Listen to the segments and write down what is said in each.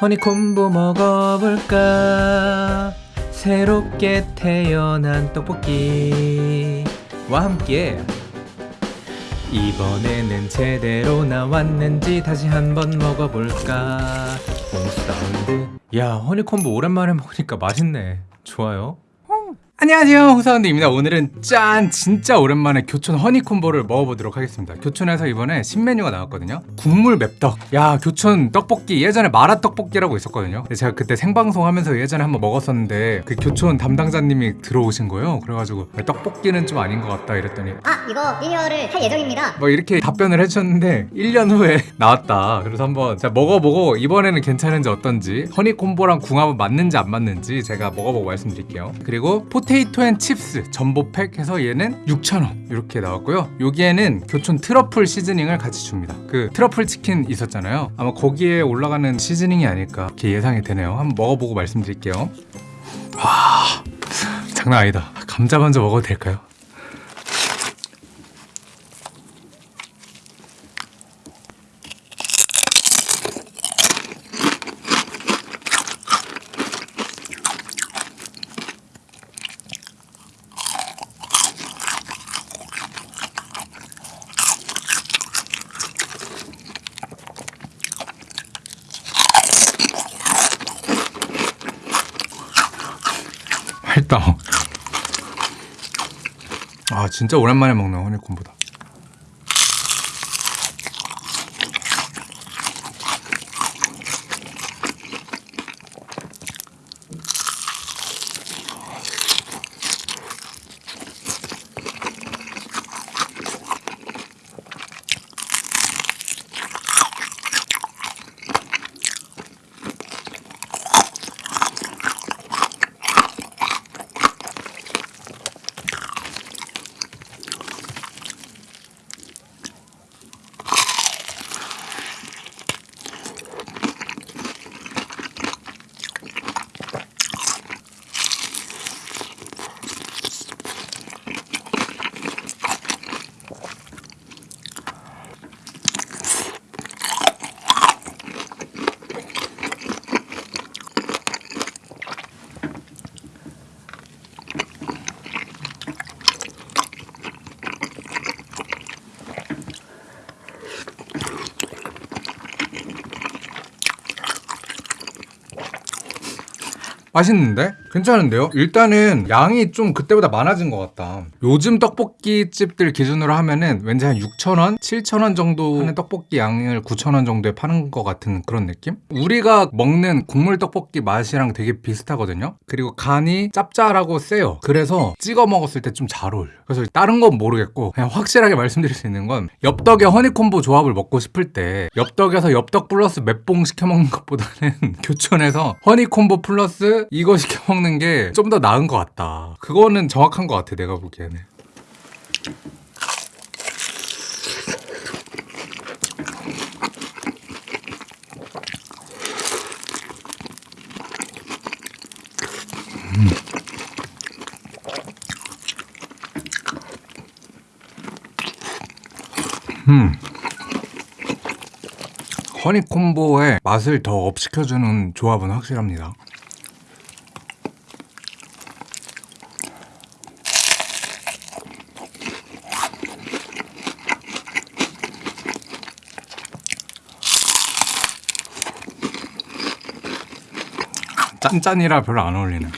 허니콤보 먹어볼까? 새롭게 태어난 떡볶이와 함께. 이번에는 제대로 나왔는지 다시 한번 먹어볼까? 홍사운드. 야 허니콤보 오랜만에 먹으니까 맛있네. 좋아요 안녕하세요 홍사운드입니다. 오늘은 짠 진짜 오랜만에 교촌 허니콤보를 먹어보도록 하겠습니다. 교촌에서 이번에 신메뉴가 나왔거든요. 국물 맵떡. 야 교촌 떡볶이 예전에 마라떡볶이라고 있었거든요. 제가 그때 생방송 하면서 예전에 한번 먹었었는데 그 교촌 담당자님이 들어오신 거예요. 그래가지고 떡볶이는 좀 아닌 것 같다 이랬더니 아 이거 리뉴얼을 할 예정입니다. 뭐 이렇게 답변을 해주셨는데 1년 후에 나왔다. 그래서 한번 제가 먹어보고 이번에는 괜찮은지 어떤지 허니콤보랑 궁합은 맞는지 안 맞는지 제가 먹어보고 말씀드릴게요. 그리고 potato and chips 점보팩 해서 얘는 6,000원 이렇게 나왔고요. 여기에는 교촌 트러플 시즈닝을 같이 줍니다. 그 트러플 치킨 있었잖아요. 아마 거기에 올라가는 시즈닝이 아닐까 이렇게 예상이 되네요. 한번 먹어보고 말씀드릴게요. 와 장난 아니다. 감자 먼저 먹어도 될까요? 맛있다. 아 진짜 오랜만에 먹는 허니콤보다. 맛있는데? 괜찮은데요? 일단은 양이 좀 그때보다 많아진 것 같다. 요즘 떡볶이 집들 기준으로 하면은 왠지 한 6,000원? 7,000원 정도 하는 떡볶이 양을 9,000원 정도에 파는 것 같은 그런 느낌? 우리가 먹는 국물 떡볶이 맛이랑 되게 비슷하거든요? 그리고 간이 짭짤하고 세요. 그래서 찍어 먹었을 때 좀 잘 어울려. 그래서 다른 건 모르겠고 그냥 확실하게 말씀드릴 수 있는 건 엽떡에 허니콤보 조합을 먹고 싶을 때 엽떡에서 엽떡 플러스 맵봉 시켜 먹는 것보다는 교촌에서 허니콤보 플러스 이거 시켜 먹는 게 좀 더 나은 것 같다. 그거는 정확한 것 같아 내가 보기에는. 음. 허니콤보의 맛을 더 업시켜주는 조합은 확실합니다. 짠짠이라 별로 안 어울리네.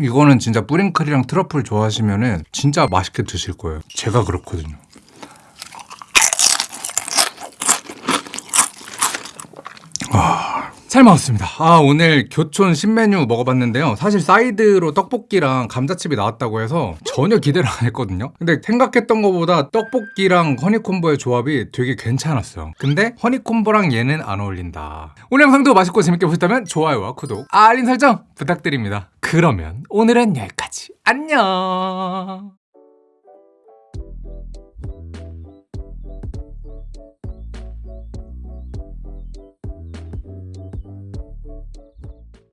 이거는 진짜 뿌링클이랑 트러플 좋아하시면은 진짜 맛있게 드실 거예요. 제가 그렇거든요. 잘 먹었습니다. 아, 오늘 교촌 신메뉴 먹어봤는데요. 사실 사이드로 떡볶이랑 감자칩이 나왔다고 해서 전혀 기대를 안 했거든요. 근데 생각했던 것보다 떡볶이랑 허니콤보의 조합이 되게 괜찮았어요. 근데 허니콤보랑 얘는 안 어울린다. 오늘 영상도 맛있고 재밌게 보셨다면 좋아요와 구독, 알림 설정 부탁드립니다. 그러면 오늘은 여기까지. 안녕!